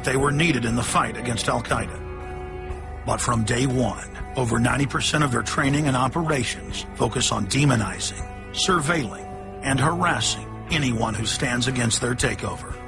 that they were needed in the fight against Al Qaeda. But from day one, over 90% of their training and operations focus on demonizing, surveilling, and harassing anyone who stands against their takeover.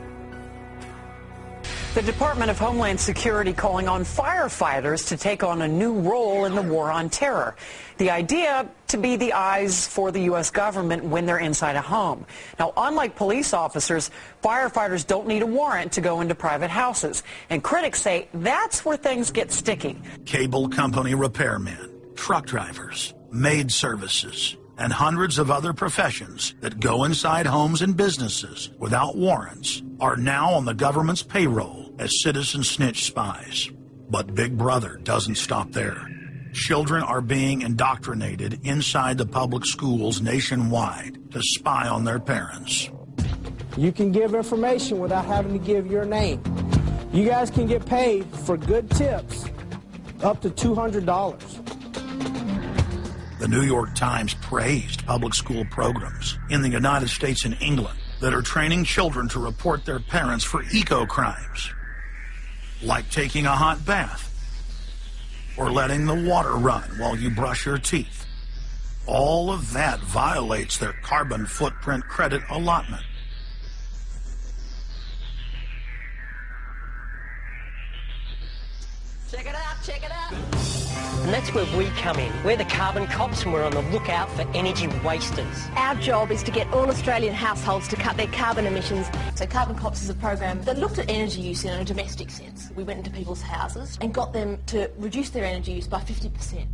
The Department of Homeland Security calling on firefighters to take on a new role in the war on terror. The idea to be the eyes for the U.S. government when they're inside a home. Now, unlike police officers, firefighters don't need a warrant to go into private houses. And critics say that's where things get sticky. Cable company repairmen, truck drivers, maid services, and hundreds of other professions that go inside homes and businesses without warrants are now on the government's payroll as citizen snitch spies. But Big Brother doesn't stop there. Children are being indoctrinated inside the public schools nationwide to spy on their parents. You can give information without having to give your name. You guys can get paid for good tips up to $200. The New York Times praised public school programs in the United States and England that are training children to report their parents for eco crimes like taking a hot bath or letting the water run while you brush your teeth. All of that violates their carbon footprint credit allotment. And that's where we come in. We're the carbon cops and we're on the lookout for energy wasters. Our job is to get all Australian households to cut their carbon emissions. So Carbon Cops is a program that looked at energy use in a domestic sense. We went into people's houses and got them to reduce their energy use by 50%.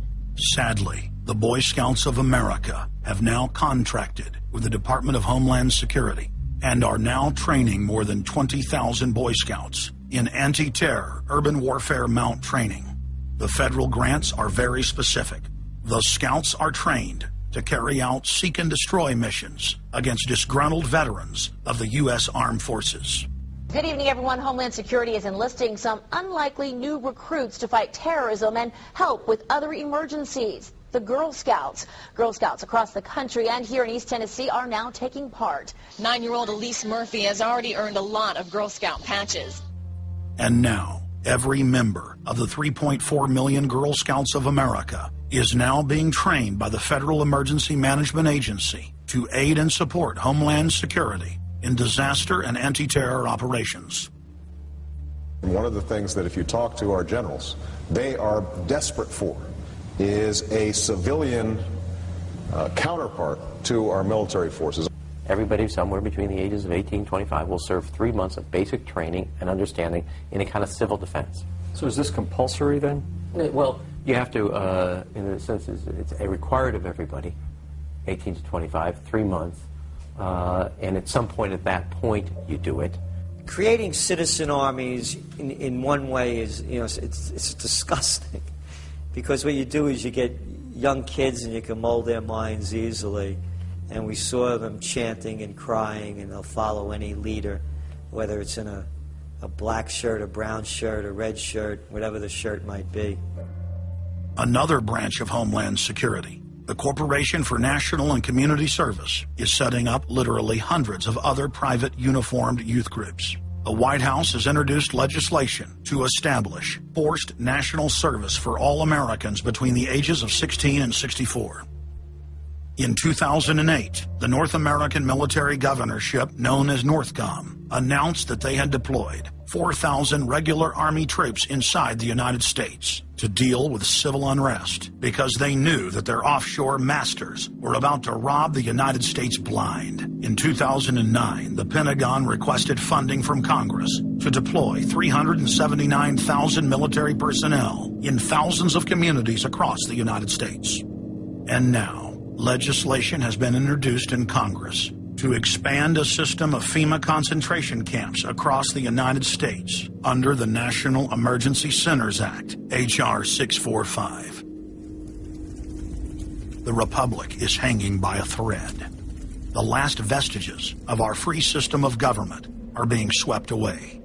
Sadly, the Boy Scouts of America have now contracted with the Department of Homeland Security and are now training more than 20,000 Boy Scouts in anti-terror urban warfare mount training. The federal grants are very specific. The scouts are trained to carry out seek and destroy missions against disgruntled veterans of the U.S. Armed Forces. Good evening, everyone. Homeland Security is enlisting some unlikely new recruits to fight terrorism and help with other emergencies. The Girl Scouts. Girl Scouts across the country and here in East Tennessee are now taking part. Nine-year-old Elise Murphy has already earned a lot of Girl Scout patches. And now, every member of the 3.4 million Girl Scouts of America is now being trained by the Federal Emergency Management Agency to aid and support Homeland Security in disaster and anti-terror operations. One of the things that if you talk to our generals, they are desperate for is a civilian uh, counterpart to our military forces. Everybody somewhere between the ages of 18 and 25 will serve three months of basic training and understanding in a kind of civil defense. So is this compulsory then? Well, you have to, uh, in a sense, it's a required of everybody, 18 to 25, three months. Uh, and at some point at that point, you do it. Creating citizen armies in, in one way is, you know, it's, it's disgusting. Because what you do is you get young kids and you can mold their minds easily and we saw them chanting and crying, and they'll follow any leader, whether it's in a, a black shirt, a brown shirt, a red shirt, whatever the shirt might be. Another branch of Homeland Security, the Corporation for National and Community Service, is setting up literally hundreds of other private uniformed youth groups. The White House has introduced legislation to establish forced national service for all Americans between the ages of 16 and 64. In 2008, the North American military governorship, known as NORTHCOM, announced that they had deployed 4,000 regular Army troops inside the United States to deal with civil unrest because they knew that their offshore masters were about to rob the United States blind. In 2009, the Pentagon requested funding from Congress to deploy 379,000 military personnel in thousands of communities across the United States. And now, legislation has been introduced in Congress to expand a system of FEMA concentration camps across the United States under the National Emergency Centers Act, H.R. 645. The Republic is hanging by a thread. The last vestiges of our free system of government are being swept away.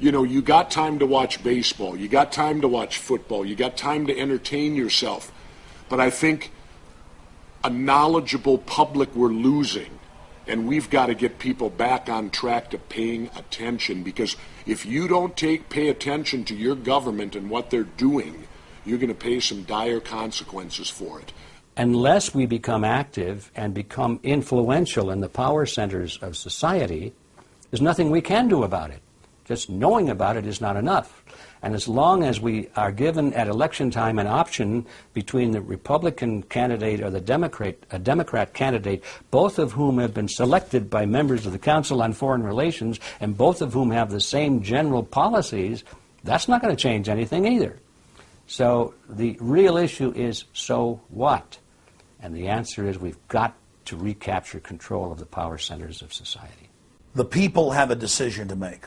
You know, you got time to watch baseball, you got time to watch football, you got time to entertain yourself. But I think a knowledgeable public we're losing And we've got to get people back on track to paying attention because if you don't take pay attention to your government and what they're doing, you're going to pay some dire consequences for it. Unless we become active and become influential in the power centers of society, there's nothing we can do about it. Just knowing about it is not enough. And as long as we are given at election time an option between the Republican candidate or the Democrat, a Democrat candidate, both of whom have been selected by members of the Council on Foreign Relations and both of whom have the same general policies, that's not going to change anything either. So the real issue is so what? And the answer is we've got to recapture control of the power centers of society. The people have a decision to make.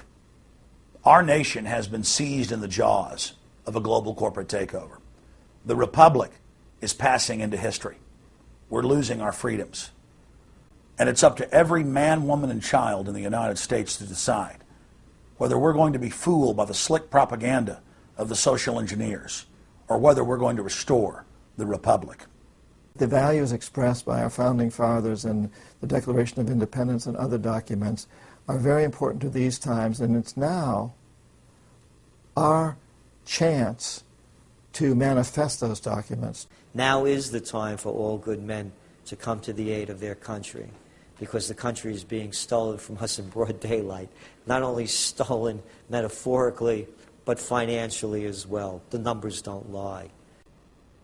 Our nation has been seized in the jaws of a global corporate takeover. The republic is passing into history. We're losing our freedoms. And it's up to every man, woman, and child in the United States to decide whether we're going to be fooled by the slick propaganda of the social engineers or whether we're going to restore the republic. The values expressed by our founding fathers in the Declaration of Independence and other documents are very important to these times, and it's now our chance to manifest those documents. Now is the time for all good men to come to the aid of their country because the country is being stolen from us in broad daylight. Not only stolen metaphorically, but financially as well. The numbers don't lie.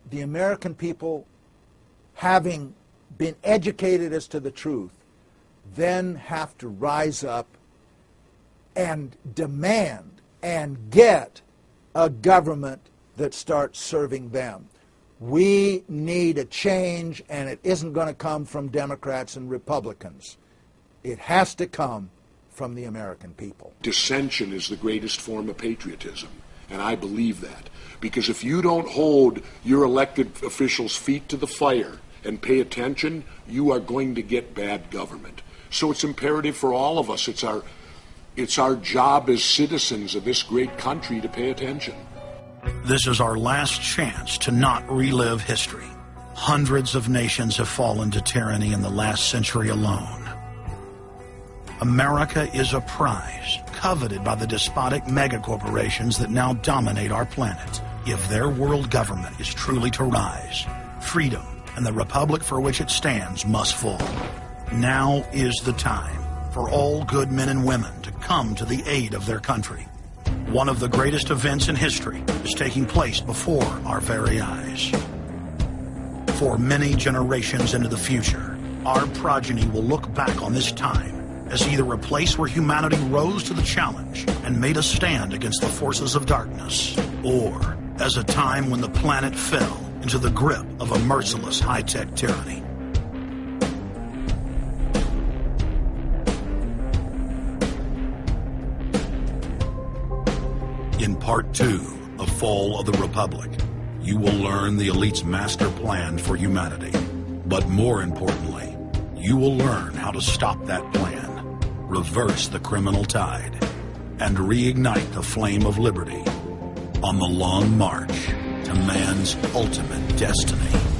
The American people, having been educated as to the truth, then have to rise up and demand and get a government that starts serving them. We need a change, and it isn't going to come from Democrats and Republicans. It has to come from the American people. Dissension is the greatest form of patriotism, and I believe that. Because if you don't hold your elected officials' feet to the fire and pay attention, you are going to get bad government. So it's imperative for all of us. It's our, it's our job as citizens of this great country to pay attention. This is our last chance to not relive history. Hundreds of nations have fallen to tyranny in the last century alone. America is a prize coveted by the despotic megacorporations that now dominate our planet. If their world government is truly to rise, freedom and the republic for which it stands must fall. Now is the time for all good men and women to come to the aid of their country. One of the greatest events in history is taking place before our very eyes. For many generations into the future, our progeny will look back on this time as either a place where humanity rose to the challenge and made a stand against the forces of darkness, or as a time when the planet fell into the grip of a merciless high-tech tyranny. In part two of Fall of the Republic, you will learn the elite's master plan for humanity. But more importantly, you will learn how to stop that plan, reverse the criminal tide, and reignite the flame of liberty on the long march to man's ultimate destiny.